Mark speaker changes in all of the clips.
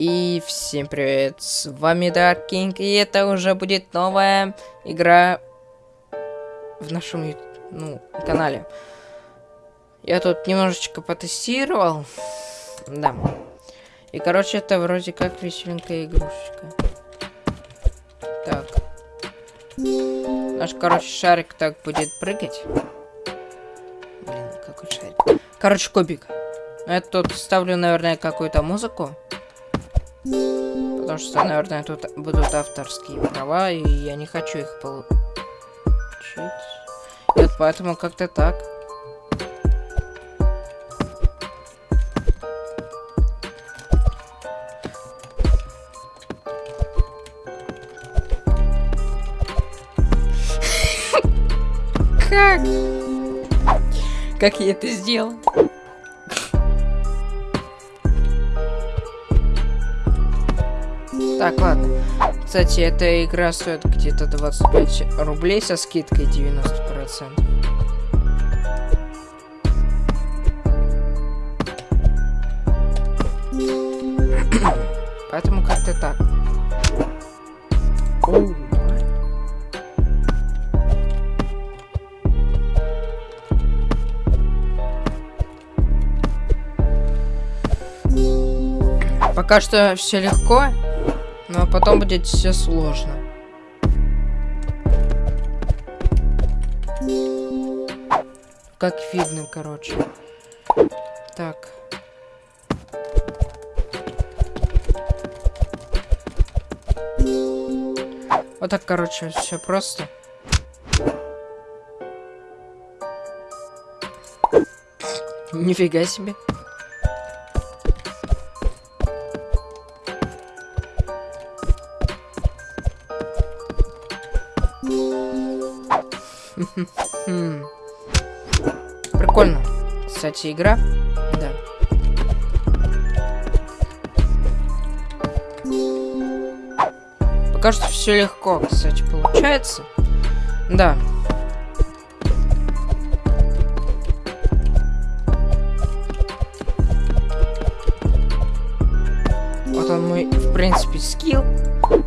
Speaker 1: И всем привет, с вами Dark King, и это уже будет новая игра в нашем ну, канале. Я тут немножечко потестировал, да. И, короче, это вроде как веселенькая игрушечка. Так. Наш, короче, шарик так будет прыгать. Блин, какой шарик. Короче, кубик. Я тут ставлю, наверное, какую-то музыку. Потому что, наверное, тут будут авторские права, и я не хочу их получить. Вот поэтому как-то так. Как? Как я это сделал? Так, ладно. Кстати, эта игра стоит где-то 25 рублей со скидкой 90%. Поэтому как-то так. Оу. Пока что все легко. Но потом будет все сложно. Как видно, короче. Так. Вот так, короче, все просто. Нифига себе. Прикольно. Кстати, игра. Да. Пока что все легко, кстати, получается. Да. Вот он мой, в принципе, скилл.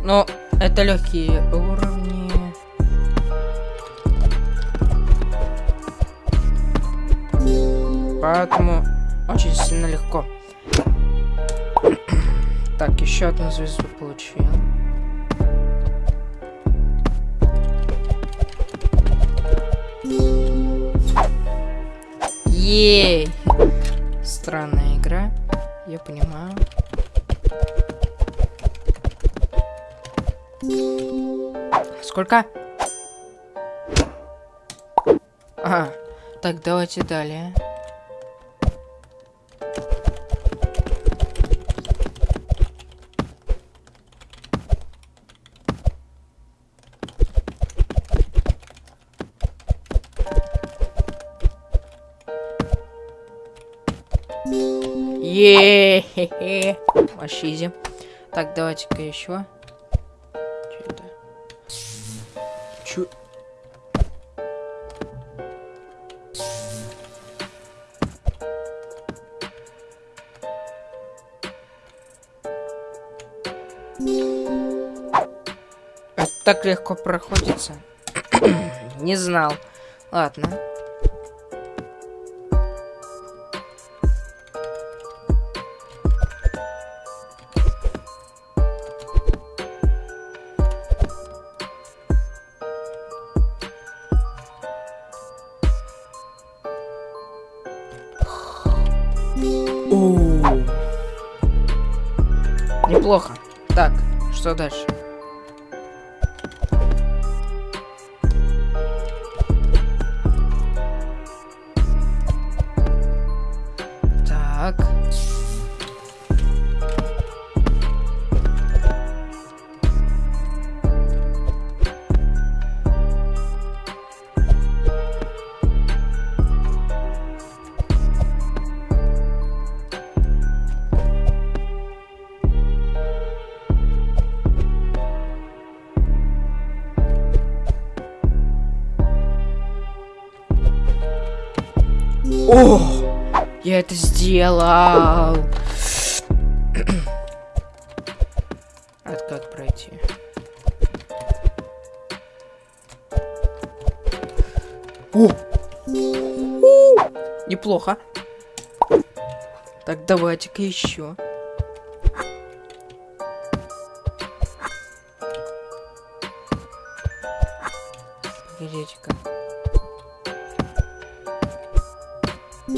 Speaker 1: Но это легкие уровни. Поэтому очень сильно легко. так, еще одну звезду получил. Ей! Странная игра, я понимаю. Сколько? Ага. Так, давайте далее. Еее. Вообще Так, давайте-ка еще. Че это? Чё? Это так легко проходится. Не знал. Ладно. Что дальше? О, я это сделал. как пройти. О! Неплохо. Так, давайте-ка еще. Погодите-ка. Я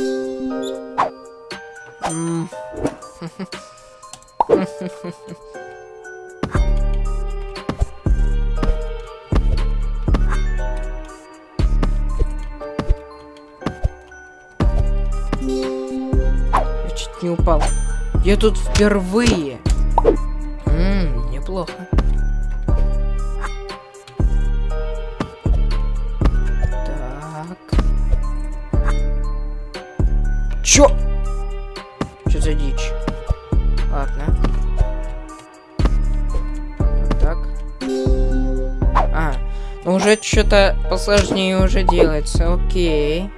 Speaker 1: чуть не упал. Я тут впервые. Чё? Чё за дичь? Ладно. Вот так. А, ну уже что-то посложнее уже делается. Окей.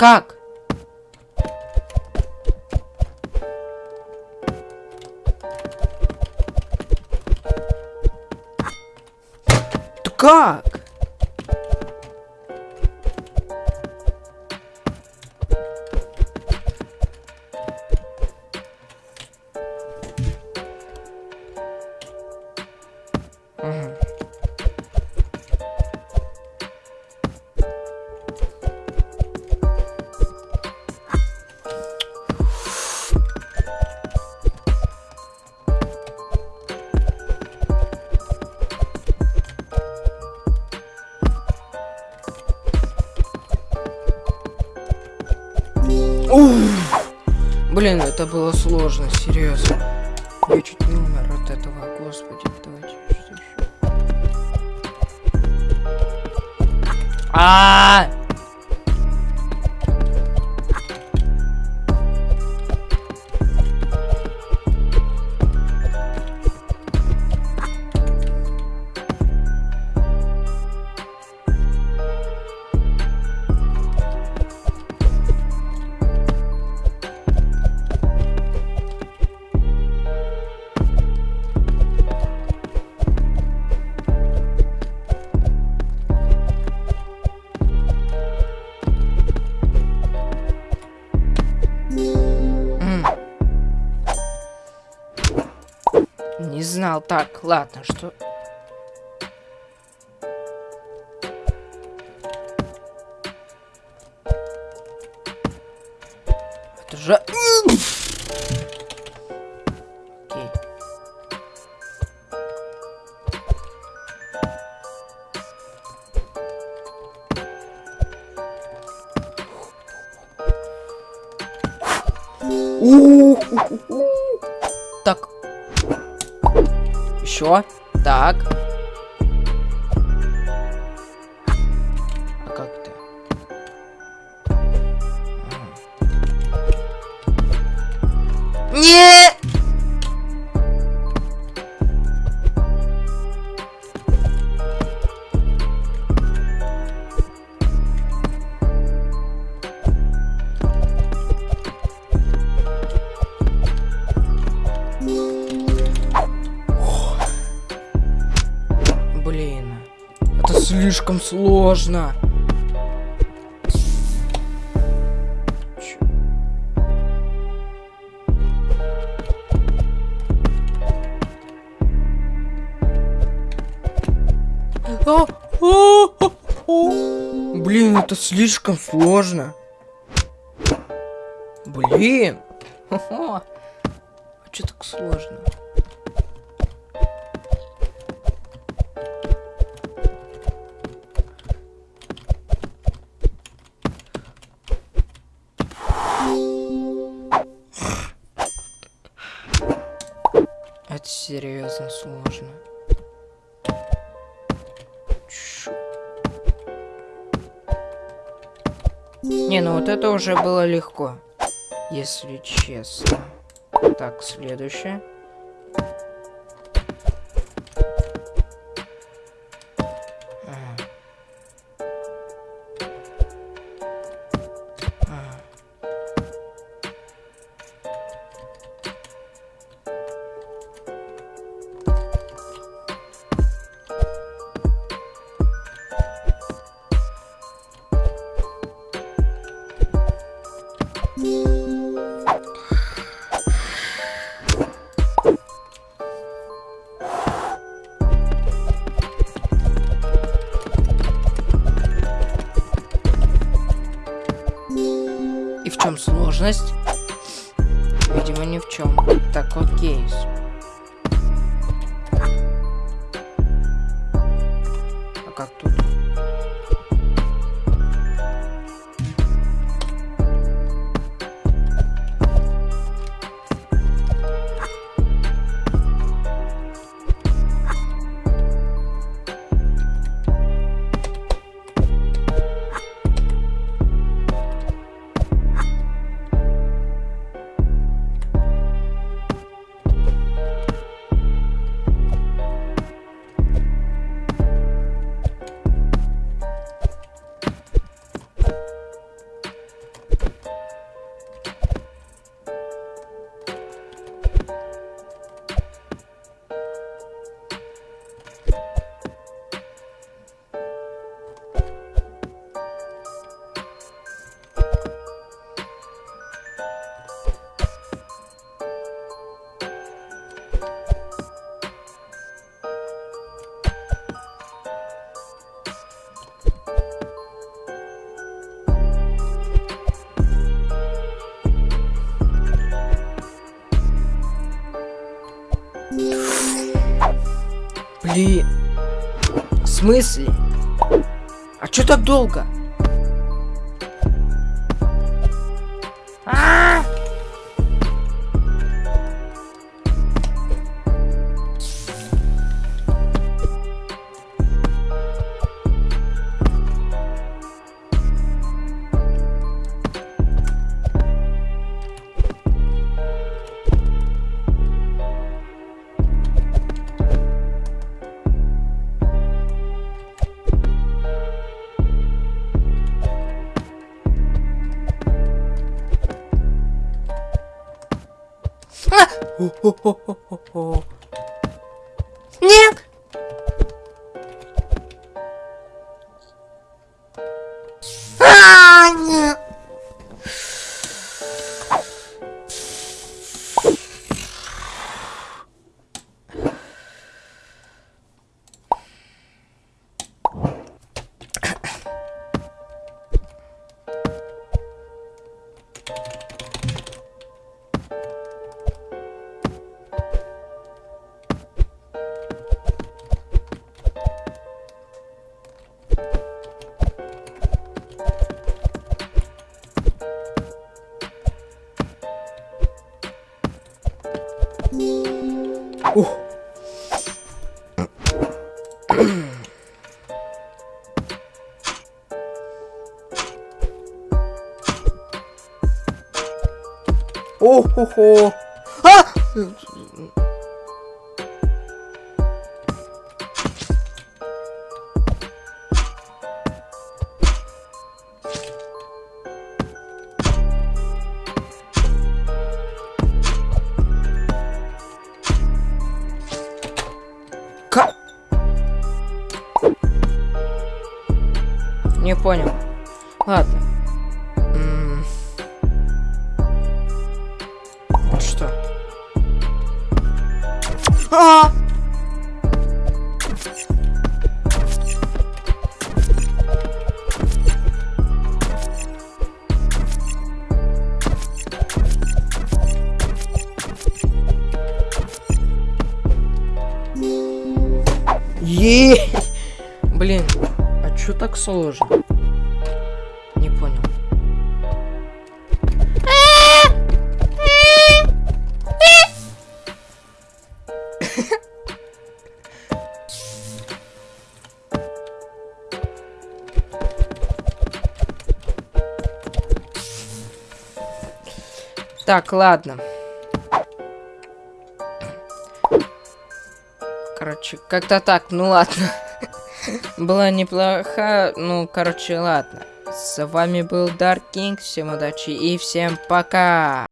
Speaker 1: Как? Да как? Блин, это было сложно, серьезно. Я чуть не умер от этого, господи. Давайте что еще. А! М. знал. Так, ладно, что... Это же... Окей. У-у-у-у. Так. Еще. Так. А как ты? Не! Блин. Слишком сложно. А, а, а. Блин, это слишком сложно. Блин. А что так сложно? Серьезно сложно. Не, ну вот это уже было легко, если честно. Так, следующее. А как тут? Смысле? А чё так долго? Нет! О-хо-хо. А! Ка... Не понял. А! Блин, а чё так сложно? Так, ладно. Короче, как-то так, ну ладно. Была неплохо, ну, короче, ладно. С вами был Dark King, всем удачи и всем пока!